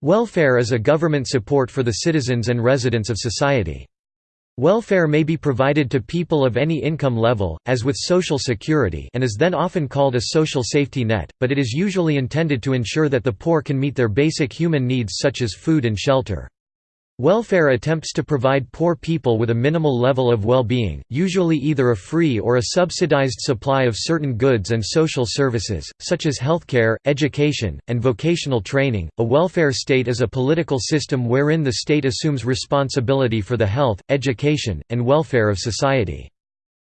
Welfare is a government support for the citizens and residents of society. Welfare may be provided to people of any income level, as with Social Security and is then often called a social safety net, but it is usually intended to ensure that the poor can meet their basic human needs such as food and shelter. Welfare attempts to provide poor people with a minimal level of well-being, usually either a free or a subsidized supply of certain goods and social services, such as healthcare, education, and vocational training. A welfare state is a political system wherein the state assumes responsibility for the health, education, and welfare of society.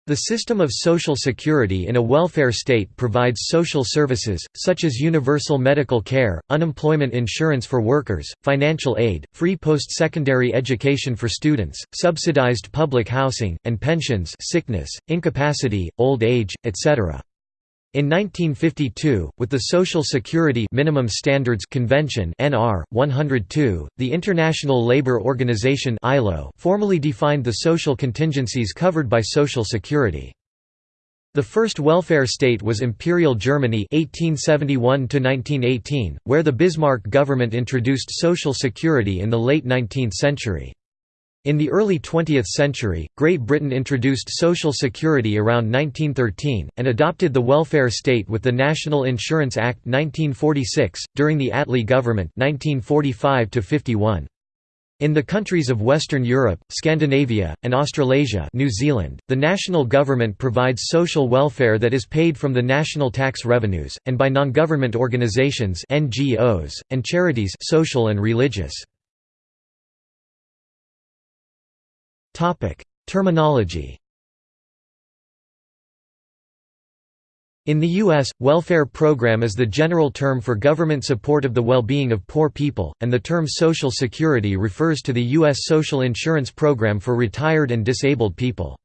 The system of social security in a welfare state provides social services, such as universal medical care, unemployment insurance for workers, financial aid, free post-secondary education for students, subsidized public housing, and pensions sickness, incapacity, old age, etc. In 1952, with the Social Security Minimum Standards Convention (NR 102), the International Labour Organization (ILO) formally defined the social contingencies covered by Social Security. The first welfare state was Imperial Germany (1871–1918), where the Bismarck government introduced Social Security in the late 19th century. In the early 20th century, Great Britain introduced Social Security around 1913, and adopted the welfare state with the National Insurance Act 1946, during the Attlee government 1945 -51. In the countries of Western Europe, Scandinavia, and Australasia New Zealand, the national government provides social welfare that is paid from the national tax revenues, and by non-government organisations NGOs, and charities social and religious. Topic: Terminology. In the U.S., welfare program is the general term for government support of the well-being of poor people, and the term Social Security refers to the U.S. social insurance program for retired and disabled people.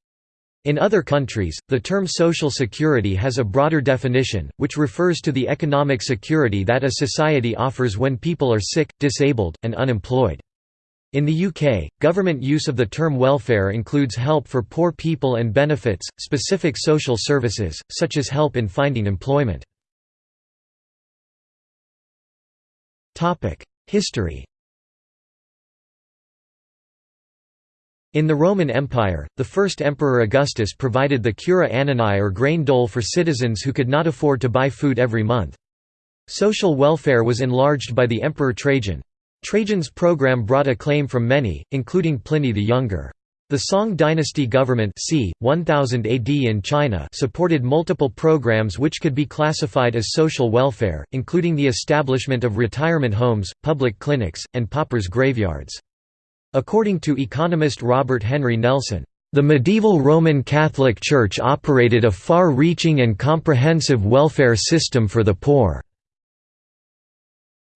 In other countries, the term Social Security has a broader definition, which refers to the economic security that a society offers when people are sick, disabled, and unemployed. In the UK, government use of the term welfare includes help for poor people and benefits, specific social services, such as help in finding employment. History In the Roman Empire, the first emperor Augustus provided the cura annonae or grain dole for citizens who could not afford to buy food every month. Social welfare was enlarged by the emperor Trajan, Trajan's program brought acclaim from many, including Pliny the Younger. The Song dynasty government c. 1000 AD in China supported multiple programs which could be classified as social welfare, including the establishment of retirement homes, public clinics, and paupers' graveyards. According to economist Robert Henry Nelson, "...the medieval Roman Catholic Church operated a far-reaching and comprehensive welfare system for the poor."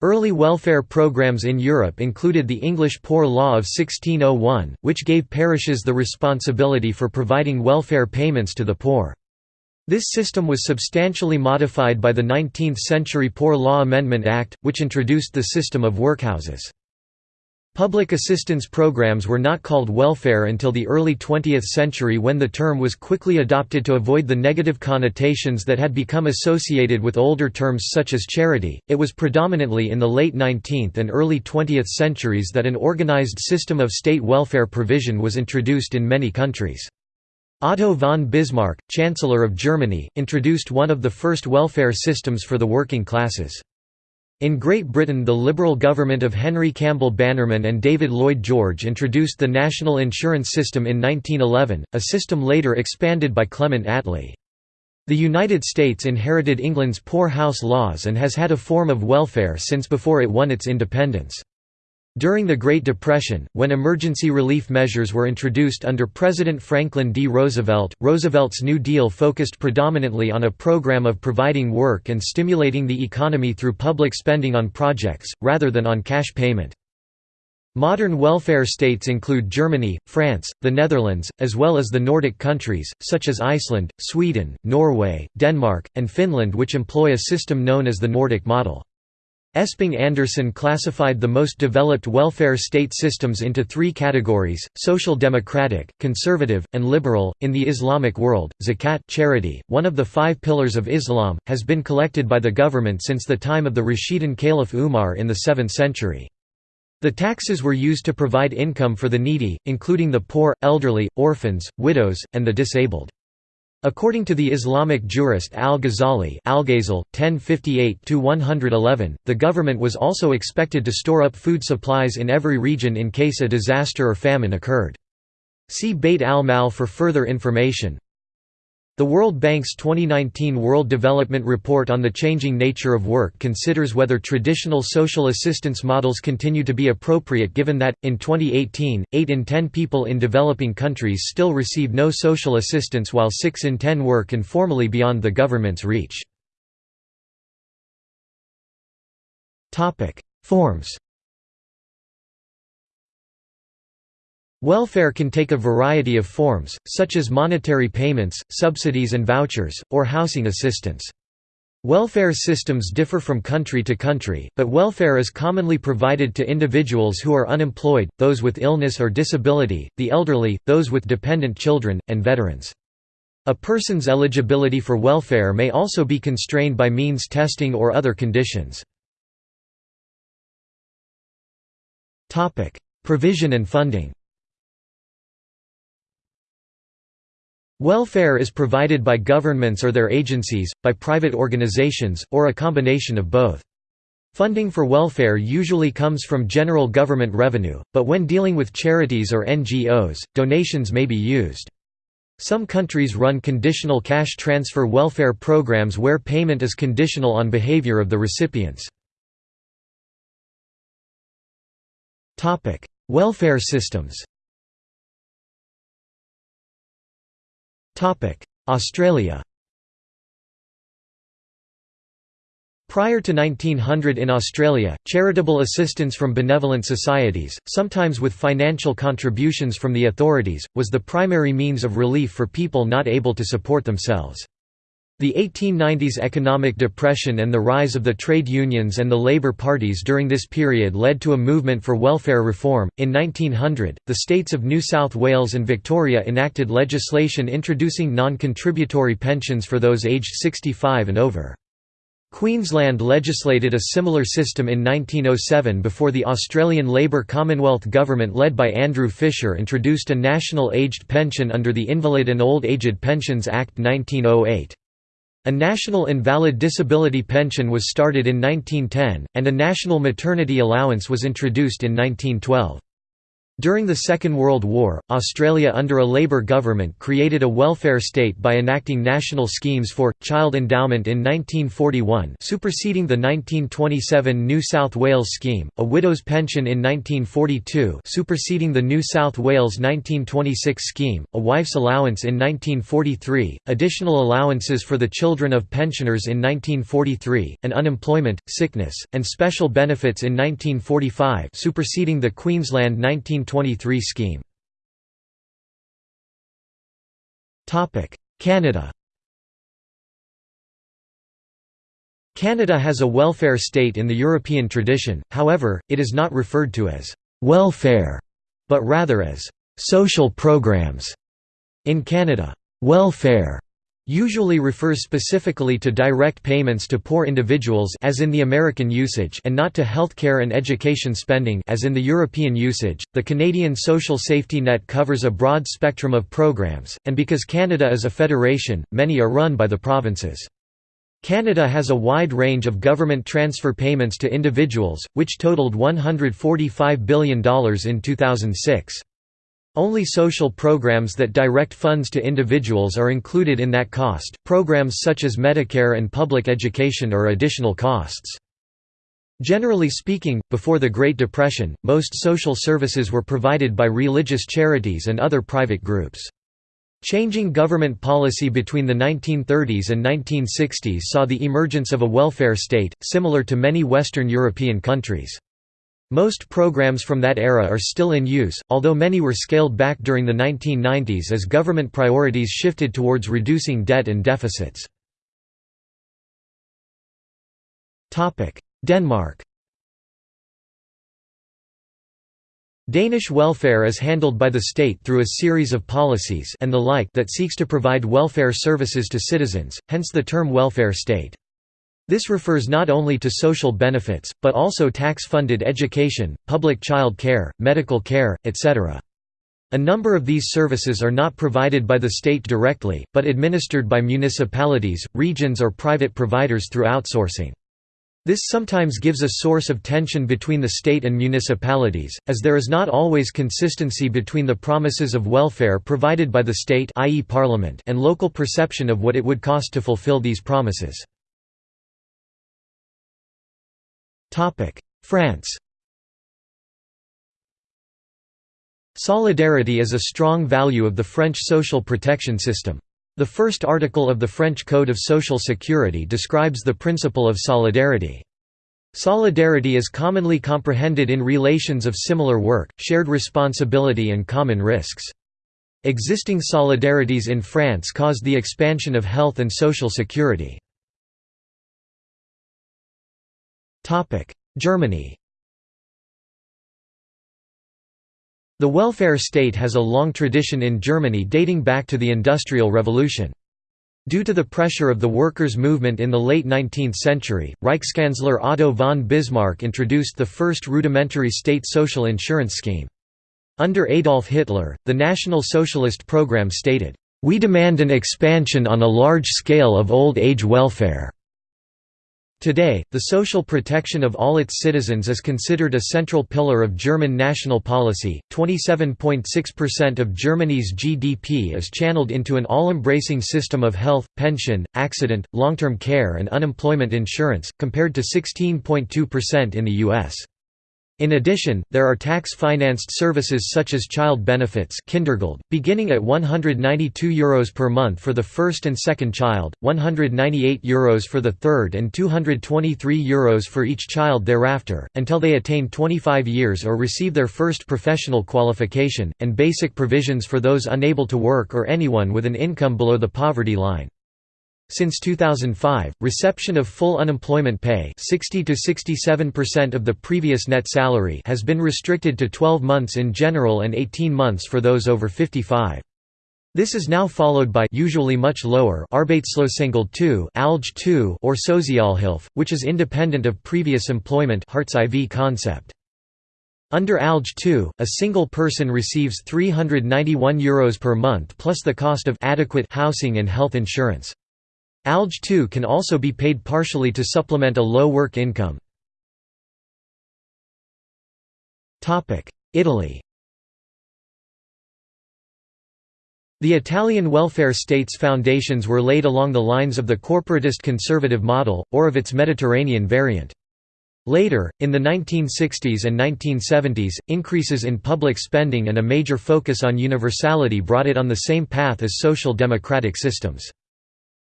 Early welfare programs in Europe included the English Poor Law of 1601, which gave parishes the responsibility for providing welfare payments to the poor. This system was substantially modified by the 19th-century Poor Law Amendment Act, which introduced the system of workhouses. Public assistance programs were not called welfare until the early 20th century when the term was quickly adopted to avoid the negative connotations that had become associated with older terms such as charity. It was predominantly in the late 19th and early 20th centuries that an organized system of state welfare provision was introduced in many countries. Otto von Bismarck, Chancellor of Germany, introduced one of the first welfare systems for the working classes. In Great Britain the Liberal government of Henry Campbell Bannerman and David Lloyd George introduced the National Insurance System in 1911, a system later expanded by Clement Attlee. The United States inherited England's Poor House laws and has had a form of welfare since before it won its independence. During the Great Depression, when emergency relief measures were introduced under President Franklin D. Roosevelt, Roosevelt's New Deal focused predominantly on a program of providing work and stimulating the economy through public spending on projects, rather than on cash payment. Modern welfare states include Germany, France, the Netherlands, as well as the Nordic countries, such as Iceland, Sweden, Norway, Denmark, and Finland which employ a system known as the Nordic model. Esping Andersen classified the most developed welfare state systems into three categories: social democratic, conservative, and liberal. In the Islamic world, zakat charity, one of the five pillars of Islam, has been collected by the government since the time of the Rashidun Caliph Umar in the 7th century. The taxes were used to provide income for the needy, including the poor, elderly, orphans, widows, and the disabled. According to the Islamic jurist al-Ghazali (1058–111), the government was also expected to store up food supplies in every region in case a disaster or famine occurred. See Bayt al-Mal for further information. The World Bank's 2019 World Development Report on the Changing Nature of Work considers whether traditional social assistance models continue to be appropriate given that, in 2018, 8 in 10 people in developing countries still receive no social assistance while 6 in 10 work informally beyond the government's reach. Forms Welfare can take a variety of forms, such as monetary payments, subsidies and vouchers, or housing assistance. Welfare systems differ from country to country, but welfare is commonly provided to individuals who are unemployed, those with illness or disability, the elderly, those with dependent children, and veterans. A person's eligibility for welfare may also be constrained by means testing or other conditions. Provision and funding Welfare is provided by governments or their agencies, by private organizations, or a combination of both. Funding for welfare usually comes from general government revenue, but when dealing with charities or NGOs, donations may be used. Some countries run conditional cash transfer welfare programs where payment is conditional on behavior of the recipients. welfare systems Australia Prior to 1900 in Australia, charitable assistance from benevolent societies, sometimes with financial contributions from the authorities, was the primary means of relief for people not able to support themselves. The 1890s economic depression and the rise of the trade unions and the Labour parties during this period led to a movement for welfare reform. In 1900, the states of New South Wales and Victoria enacted legislation introducing non contributory pensions for those aged 65 and over. Queensland legislated a similar system in 1907 before the Australian Labor Commonwealth government led by Andrew Fisher introduced a national aged pension under the Invalid and Old Aged Pensions Act 1908. A national invalid disability pension was started in 1910, and a national maternity allowance was introduced in 1912. During the Second World War, Australia under a Labour government created a welfare state by enacting national schemes for, child endowment in 1941 superseding the 1927 New South Wales scheme, a widow's pension in 1942 superseding the New South Wales 1926 scheme, a wife's allowance in 1943, additional allowances for the children of pensioners in 1943, and unemployment, sickness, and special benefits in 1945 superseding the Queensland 19 1923 scheme. Canada Canada has a welfare state in the European tradition, however, it is not referred to as «welfare», but rather as «social programs». In Canada, «welfare» usually refers specifically to direct payments to poor individuals as in the American usage and not to healthcare and education spending as in the European usage. The Canadian social safety net covers a broad spectrum of programs, and because Canada is a federation, many are run by the provinces. Canada has a wide range of government transfer payments to individuals, which totaled $145 billion in 2006. Only social programs that direct funds to individuals are included in that cost. Programs such as Medicare and public education are additional costs. Generally speaking, before the Great Depression, most social services were provided by religious charities and other private groups. Changing government policy between the 1930s and 1960s saw the emergence of a welfare state, similar to many Western European countries. Most programs from that era are still in use, although many were scaled back during the 1990s as government priorities shifted towards reducing debt and deficits. Denmark Danish welfare is handled by the state through a series of policies and the like that seeks to provide welfare services to citizens, hence the term welfare state. This refers not only to social benefits, but also tax-funded education, public child care, medical care, etc. A number of these services are not provided by the state directly, but administered by municipalities, regions or private providers through outsourcing. This sometimes gives a source of tension between the state and municipalities, as there is not always consistency between the promises of welfare provided by the state i.e. parliament and local perception of what it would cost to fulfill these promises. France Solidarity is a strong value of the French social protection system. The first article of the French Code of Social Security describes the principle of solidarity. Solidarity is commonly comprehended in relations of similar work, shared responsibility and common risks. Existing solidarities in France caused the expansion of health and social security. Germany The welfare state has a long tradition in Germany dating back to the Industrial Revolution. Due to the pressure of the workers' movement in the late 19th century, Reichskanzler Otto von Bismarck introduced the first rudimentary state social insurance scheme. Under Adolf Hitler, the National Socialist program stated, "...we demand an expansion on a large scale of old age welfare." Today, the social protection of all its citizens is considered a central pillar of German national policy. 27.6% of Germany's GDP is channeled into an all-embracing system of health, pension, accident, long-term care and unemployment insurance, compared to 16.2% in the US. In addition, there are tax-financed services such as child benefits Kindergeld, beginning at €192 Euros per month for the first and second child, €198 Euros for the third and €223 Euros for each child thereafter, until they attain 25 years or receive their first professional qualification, and basic provisions for those unable to work or anyone with an income below the poverty line. Since 2005, reception of full unemployment pay 60 to 67% of the previous net salary has been restricted to 12 months in general and 18 months for those over 55. This is now followed by usually much lower Arbeitslosengeld 2 ALG 2 or Sozialhilfe, which is independent of previous employment Hartz IV concept. Under ALG 2, a single person receives €391 Euros per month plus the cost of adequate housing and health insurance. ALG 2 can also be paid partially to supplement a low work income. Italy The Italian welfare state's foundations were laid along the lines of the corporatist conservative model, or of its Mediterranean variant. Later, in the 1960s and 1970s, increases in public spending and a major focus on universality brought it on the same path as social democratic systems.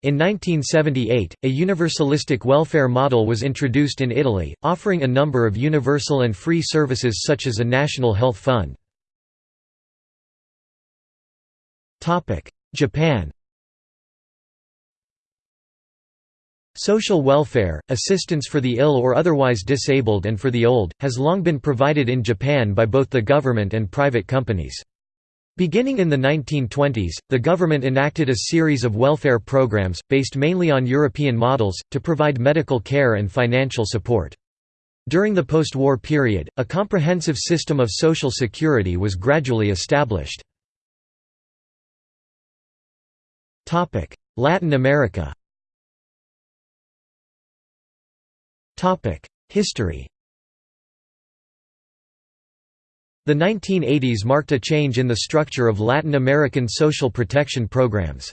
In 1978, a universalistic welfare model was introduced in Italy, offering a number of universal and free services such as a national health fund. Japan Social welfare, assistance for the ill or otherwise disabled and for the old, has long been provided in Japan by both the government and private companies. Beginning in the 1920s, the government enacted a series of welfare programs, based mainly on European models, to provide medical care and financial support. During the post-war period, a comprehensive system of social security was gradually established. Latin America History The 1980s marked a change in the structure of Latin American social protection programs.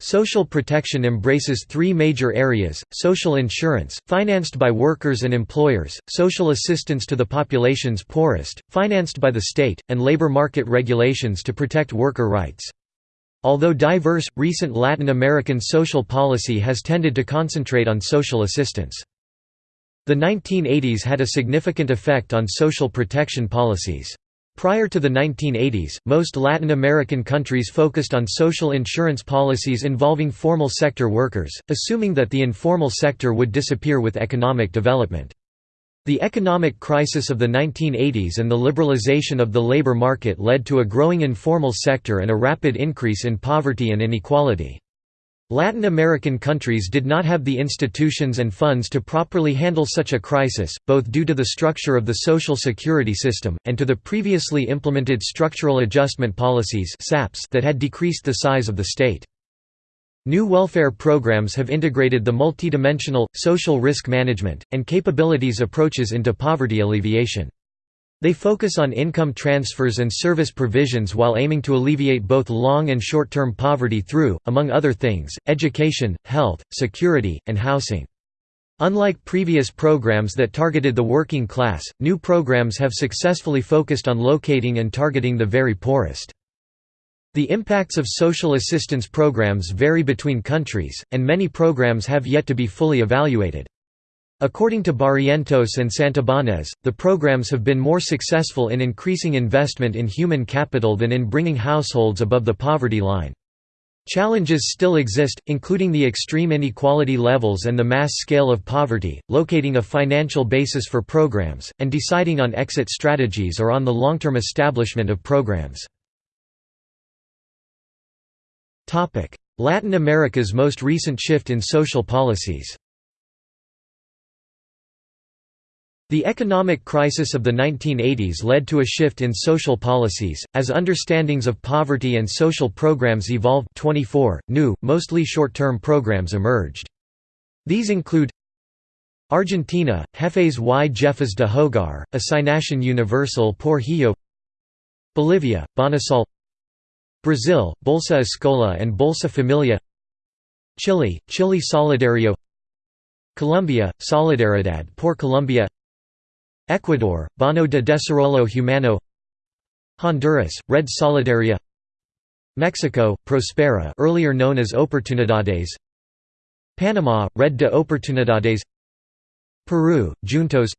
Social protection embraces three major areas, social insurance, financed by workers and employers, social assistance to the population's poorest, financed by the state, and labor market regulations to protect worker rights. Although diverse, recent Latin American social policy has tended to concentrate on social assistance. The 1980s had a significant effect on social protection policies. Prior to the 1980s, most Latin American countries focused on social insurance policies involving formal sector workers, assuming that the informal sector would disappear with economic development. The economic crisis of the 1980s and the liberalization of the labor market led to a growing informal sector and a rapid increase in poverty and inequality. Latin American countries did not have the institutions and funds to properly handle such a crisis, both due to the structure of the social security system, and to the previously implemented structural adjustment policies that had decreased the size of the state. New welfare programs have integrated the multidimensional, social risk management, and capabilities approaches into poverty alleviation. They focus on income transfers and service provisions while aiming to alleviate both long and short-term poverty through, among other things, education, health, security, and housing. Unlike previous programs that targeted the working class, new programs have successfully focused on locating and targeting the very poorest. The impacts of social assistance programs vary between countries, and many programs have yet to be fully evaluated. According to Barrientos and Santibanez, the programs have been more successful in increasing investment in human capital than in bringing households above the poverty line. Challenges still exist, including the extreme inequality levels and the mass scale of poverty, locating a financial basis for programs, and deciding on exit strategies or on the long-term establishment of programs. Latin America's most recent shift in social policies The economic crisis of the 1980s led to a shift in social policies, as understandings of poverty and social programs evolved. 24, new, mostly short-term programs emerged. These include Argentina, Jefes y Jefas de Hogar, Asignación Universal por Hijo Bolivia, Bonosol Brazil, Bolsa Escola and Bolsa Familia. Chile, Chile Solidario. Colombia, Solidaridad por Colombia Ecuador, Bono de Desarrollo Humano Honduras, Red Solidaria Mexico, Prospera earlier known as Oportunidades Panama, Red de Oportunidades Peru, Juntos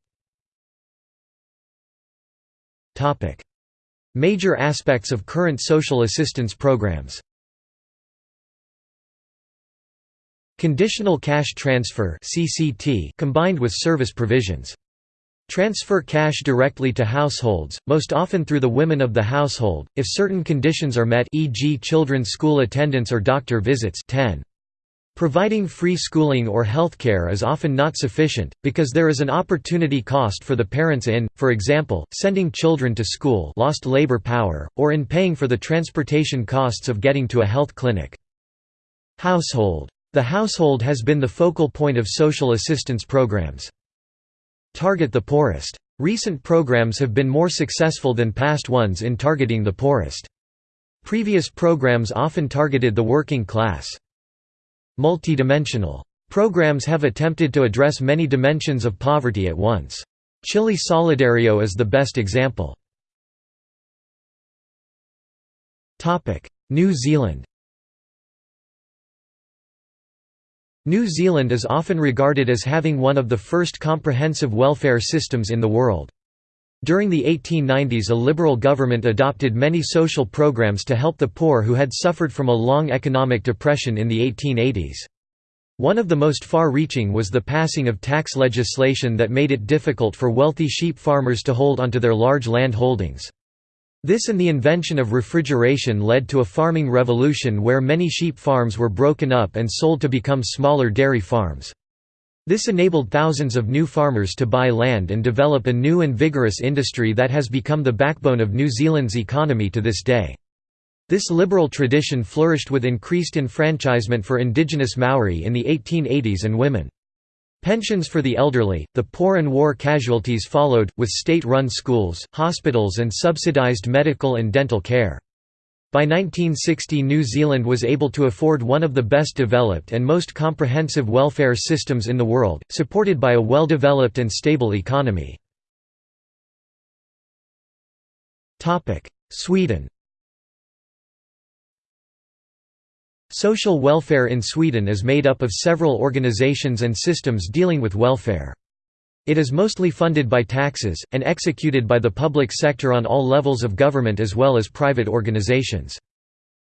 Major aspects of current social assistance programs Conditional cash transfer combined with service provisions Transfer cash directly to households, most often through the women of the household, if certain conditions are met e.g. children's school attendance or doctor visits 10. Providing free schooling or healthcare is often not sufficient, because there is an opportunity cost for the parents in, for example, sending children to school lost labor power, or in paying for the transportation costs of getting to a health clinic. Household. The household has been the focal point of social assistance programs. Target the poorest. Recent programs have been more successful than past ones in targeting the poorest. Previous programs often targeted the working class. Multidimensional. Programs have attempted to address many dimensions of poverty at once. Chile Solidario is the best example. New Zealand New Zealand is often regarded as having one of the first comprehensive welfare systems in the world. During the 1890s a liberal government adopted many social programs to help the poor who had suffered from a long economic depression in the 1880s. One of the most far-reaching was the passing of tax legislation that made it difficult for wealthy sheep farmers to hold onto their large land holdings. This and the invention of refrigeration led to a farming revolution where many sheep farms were broken up and sold to become smaller dairy farms. This enabled thousands of new farmers to buy land and develop a new and vigorous industry that has become the backbone of New Zealand's economy to this day. This liberal tradition flourished with increased enfranchisement for indigenous Maori in the 1880s and women. Pensions for the elderly, the poor and war casualties followed, with state-run schools, hospitals and subsidised medical and dental care. By 1960 New Zealand was able to afford one of the best developed and most comprehensive welfare systems in the world, supported by a well-developed and stable economy. Sweden Social welfare in Sweden is made up of several organizations and systems dealing with welfare. It is mostly funded by taxes, and executed by the public sector on all levels of government as well as private organizations.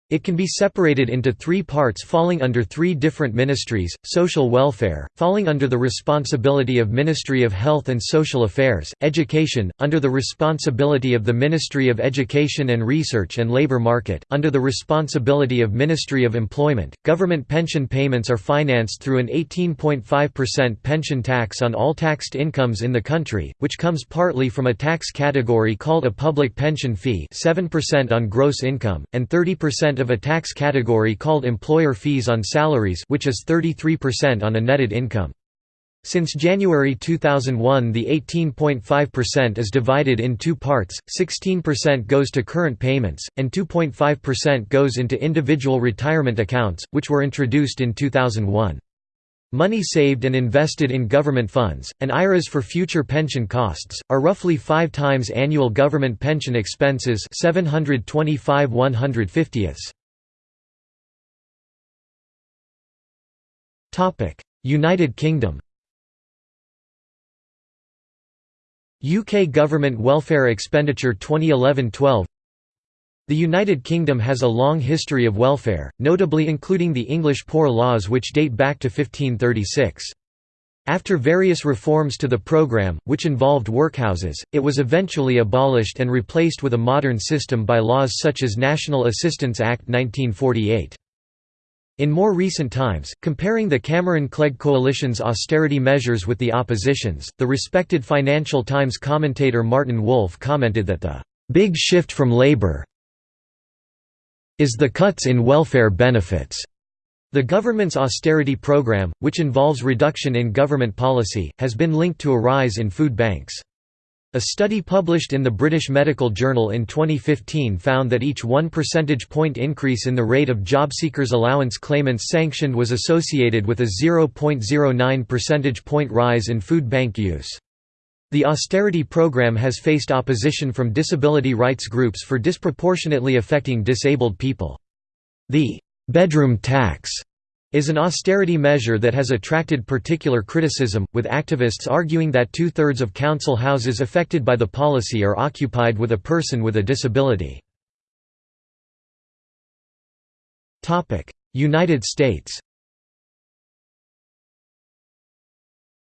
It can be separated into three parts falling under three different ministries, social welfare, falling under the responsibility of Ministry of Health and Social Affairs, education, under the responsibility of the Ministry of Education and Research and labor market, under the responsibility of Ministry of Employment. Government pension payments are financed through an 18.5% pension tax on all taxed incomes in the country, which comes partly from a tax category called a public pension fee 7% on gross income, and 30% of a tax category called employer fees on salaries which is 33% on a netted income. Since January 2001 the 18.5% is divided in two parts, 16% goes to current payments, and 2.5% goes into individual retirement accounts, which were introduced in 2001. Money saved and invested in government funds, and IRAs for future pension costs, are roughly five times annual government pension expenses 725 United Kingdom. UK Government Welfare Expenditure 2011-12 the United Kingdom has a long history of welfare, notably including the English Poor Laws which date back to 1536. After various reforms to the programme, which involved workhouses, it was eventually abolished and replaced with a modern system by laws such as National Assistance Act 1948. In more recent times, comparing the Cameron-Clegg coalition's austerity measures with the opposition's, the respected Financial Times commentator Martin Wolf commented that the "...big shift from Labour is the cuts in welfare benefits. The government's austerity program, which involves reduction in government policy, has been linked to a rise in food banks. A study published in the British Medical Journal in 2015 found that each 1 percentage point increase in the rate of job seekers allowance claimants sanctioned was associated with a 0.09 percentage point rise in food bank use. The austerity program has faced opposition from disability rights groups for disproportionately affecting disabled people. The «bedroom tax» is an austerity measure that has attracted particular criticism, with activists arguing that two-thirds of council houses affected by the policy are occupied with a person with a disability. United States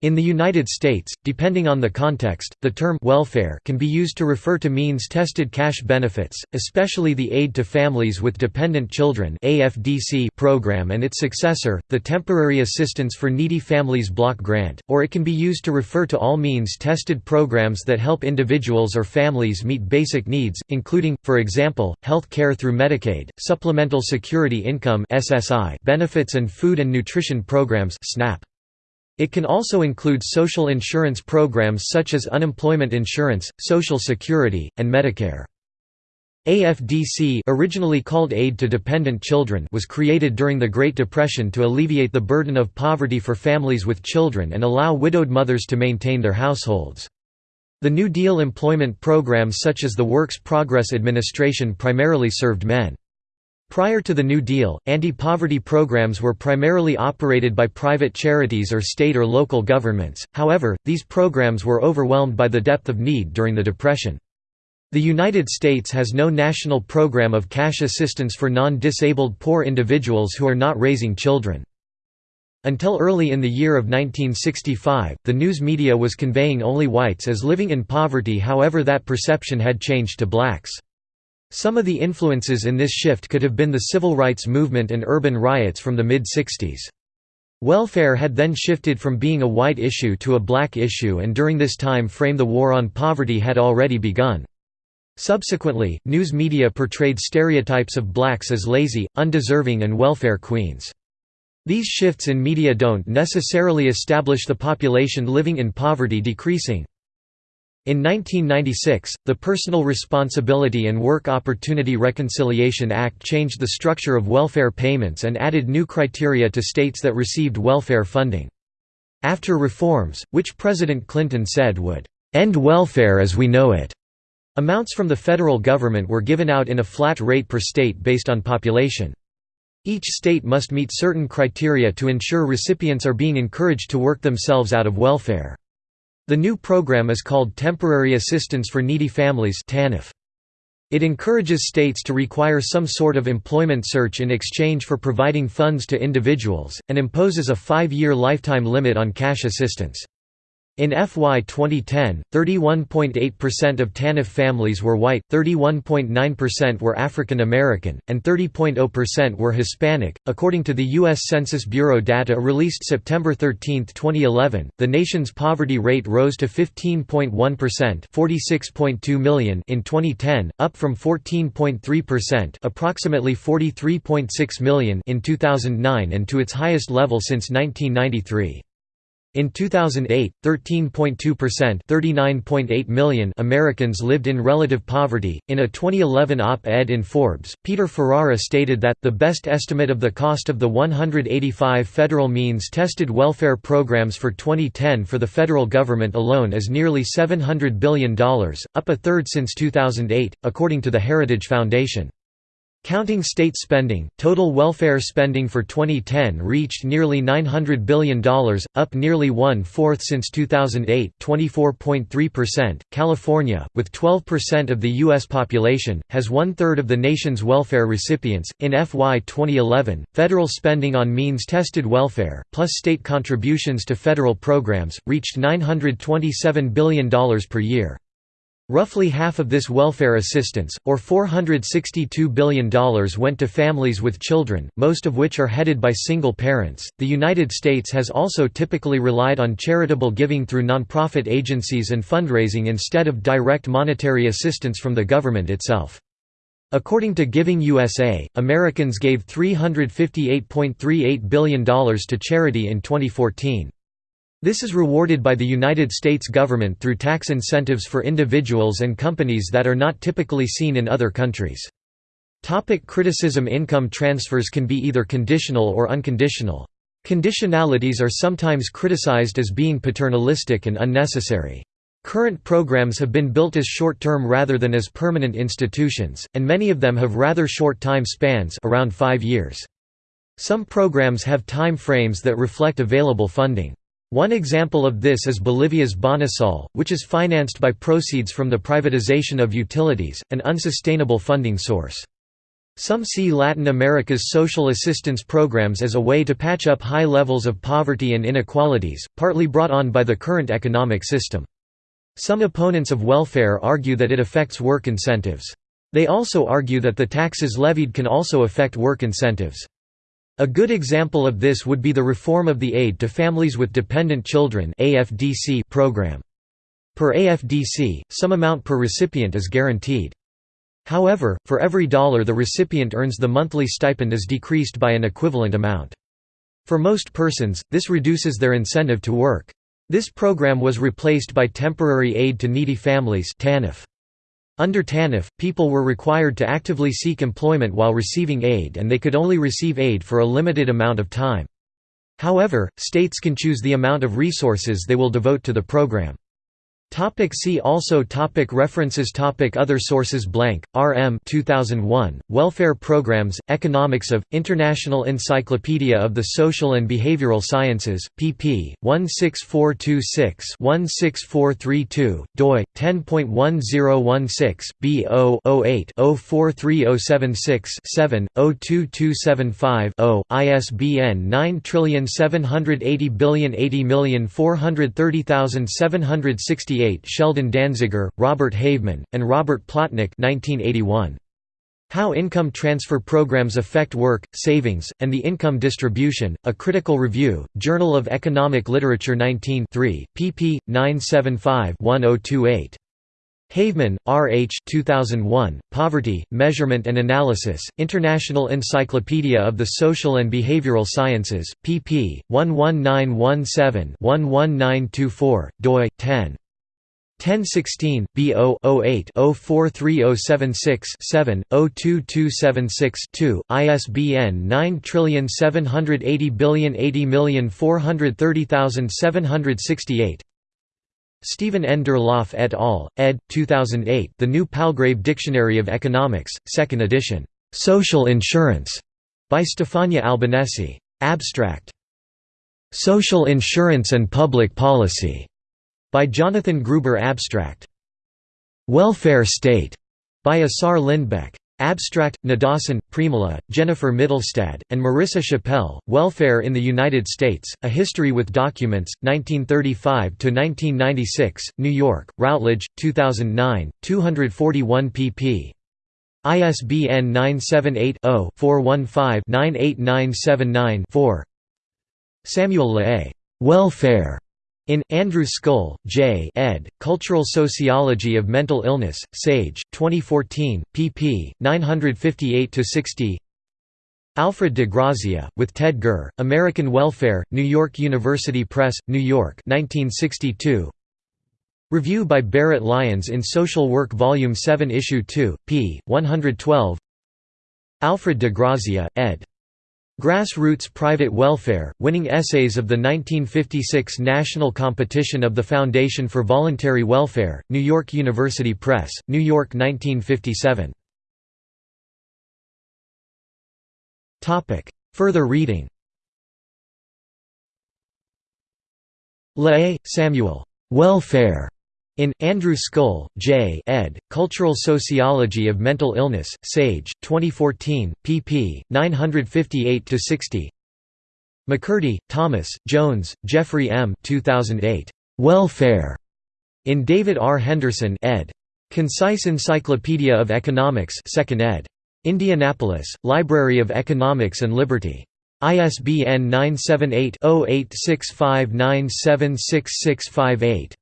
In the United States, depending on the context, the term welfare can be used to refer to means-tested cash benefits, especially the Aid to Families with Dependent Children program and its successor, the Temporary Assistance for Needy Families Block Grant, or it can be used to refer to all means-tested programs that help individuals or families meet basic needs, including, for example, health care through Medicaid, Supplemental Security Income benefits and food and nutrition programs SNAP. It can also include social insurance programs such as unemployment insurance, Social Security, and Medicare. AFDC originally called Aid to Dependent Children was created during the Great Depression to alleviate the burden of poverty for families with children and allow widowed mothers to maintain their households. The New Deal employment programs such as the Works Progress Administration primarily served men. Prior to the New Deal, anti-poverty programs were primarily operated by private charities or state or local governments, however, these programs were overwhelmed by the depth of need during the Depression. The United States has no national program of cash assistance for non-disabled poor individuals who are not raising children. Until early in the year of 1965, the news media was conveying only whites as living in poverty however that perception had changed to blacks. Some of the influences in this shift could have been the civil rights movement and urban riots from the mid-60s. Welfare had then shifted from being a white issue to a black issue and during this time frame the war on poverty had already begun. Subsequently, news media portrayed stereotypes of blacks as lazy, undeserving and welfare queens. These shifts in media don't necessarily establish the population living in poverty decreasing. In 1996, the Personal Responsibility and Work Opportunity Reconciliation Act changed the structure of welfare payments and added new criteria to states that received welfare funding. After reforms, which President Clinton said would end welfare as we know it, amounts from the federal government were given out in a flat rate per state based on population. Each state must meet certain criteria to ensure recipients are being encouraged to work themselves out of welfare. The new program is called Temporary Assistance for Needy Families TANF. It encourages states to require some sort of employment search in exchange for providing funds to individuals, and imposes a five-year lifetime limit on cash assistance. In FY 2010, 31.8% of TANF families were white, 31.9% were African American, and 30.0% were Hispanic. According to the U.S. Census Bureau data released September 13, 2011, the nation's poverty rate rose to 15.1% (46.2 million) in 2010, up from 14.3%, approximately 43.6 million, in 2009, and to its highest level since 1993. In 2008, 13.2% (39.8 million) Americans lived in relative poverty. In a 2011 op-ed in Forbes, Peter Ferrara stated that the best estimate of the cost of the 185 federal means-tested welfare programs for 2010 for the federal government alone is nearly $700 billion, up a third since 2008, according to the Heritage Foundation. Counting state spending, total welfare spending for 2010 reached nearly $900 billion, up nearly one-fourth since 2008 24.3%. California, with 12% of the U.S. population, has one-third of the nation's welfare recipients. In FY 2011, federal spending on means-tested welfare, plus state contributions to federal programs, reached $927 billion per year. Roughly half of this welfare assistance, or $462 billion, went to families with children, most of which are headed by single parents. The United States has also typically relied on charitable giving through nonprofit agencies and fundraising instead of direct monetary assistance from the government itself. According to Giving USA, Americans gave $358.38 billion to charity in 2014. This is rewarded by the United States government through tax incentives for individuals and companies that are not typically seen in other countries. Topic criticism Income transfers can be either conditional or unconditional. Conditionalities are sometimes criticized as being paternalistic and unnecessary. Current programs have been built as short-term rather than as permanent institutions, and many of them have rather short time spans around five years. Some programs have time frames that reflect available funding. One example of this is Bolivia's Bonosol, which is financed by proceeds from the privatization of utilities, an unsustainable funding source. Some see Latin America's social assistance programs as a way to patch up high levels of poverty and inequalities, partly brought on by the current economic system. Some opponents of welfare argue that it affects work incentives. They also argue that the taxes levied can also affect work incentives. A good example of this would be the reform of the Aid to Families with Dependent Children program. Per AFDC, some amount per recipient is guaranteed. However, for every dollar the recipient earns the monthly stipend is decreased by an equivalent amount. For most persons, this reduces their incentive to work. This program was replaced by Temporary Aid to Needy Families TANF. Under TANF, people were required to actively seek employment while receiving aid and they could only receive aid for a limited amount of time. However, states can choose the amount of resources they will devote to the program. Topic see also topic References topic Other sources Blank, R. M. 2001, Welfare Programs, Economics of, International Encyclopedia of the Social and Behavioral Sciences, pp. 16426-16432, doi, 10.1016, bo 080430767-02275-0, ISBN 9780080430760 1968 Sheldon Danziger, Robert Haveman, and Robert Plotnick 1981. How Income Transfer Programs Affect Work, Savings, and the Income Distribution, A Critical Review, Journal of Economic Literature 19 pp. 975-1028. Haveman, R. H. 2001, Poverty, Measurement and Analysis, International Encyclopedia of the Social and Behavioral Sciences, pp. 11917-11924, doi. 10. 1016 B0 08 043076 7 02276 2 ISBN 9780080430768 Steven N. Durlauf et al., ed. 2008 The New Palgrave Dictionary of Economics, 2nd edition. Social Insurance, by Stefania Albanesi. Abstract. Social Insurance and Public Policy by Jonathan Gruber Abstract. Welfare State By Assar Lindbeck. Abstract, Nadasen, Premilla, Jennifer Mittelstadt, and Marisa Chappell, Welfare in the United States, A History with Documents, 1935–1996, New York, Routledge, 2009, 241 pp. ISBN 978-0-415-98979-4 Samuel Le'A. Welfare. In Andrew Scull, J. ed., Cultural Sociology of Mental Illness, Sage, 2014, pp. 958–60 Alfred de Grazia, with Ted Gurr, American Welfare, New York University Press, New York 1962. Review by Barrett Lyons in Social Work Volume 7 Issue 2, p. 112 Alfred de Grazia, ed. Grassroots Private Welfare, winning essays of the 1956 national competition of the Foundation for Voluntary Welfare, New York University Press, New York 1957. Further reading Le'A, Samuel. Welfare. In Andrew Scull, J. ed., Cultural Sociology of Mental Illness, Sage, 2014, pp. 958–60 MaCurdy, Thomas, Jones, Jeffrey M. 2008. Welfare. In David R. Henderson ed. Concise Encyclopedia of Economics 2nd ed. Indianapolis, Library of Economics and Liberty. ISBN 978 0865976658.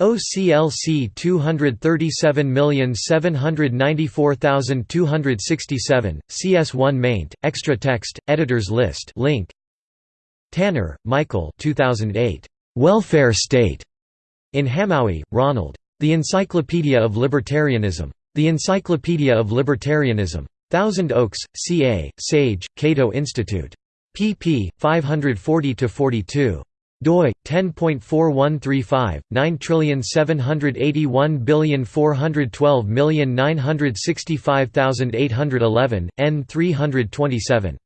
OCLC 237794267, CS1 maint, extra text, editors list link. Tanner, Michael 2008. Welfare State. In Hamowy, Ronald. The Encyclopedia of Libertarianism. The Encyclopedia of Libertarianism. Thousand Oaks, CA, Sage, Cato Institute. pp. 540–42 doi 10.4135 9781412965811 n 327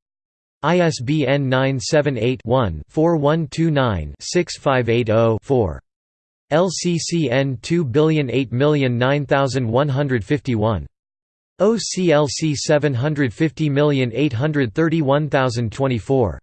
ISBN 978-1-4129-6580-4. LCCN 2008009151. OCLC 750831024.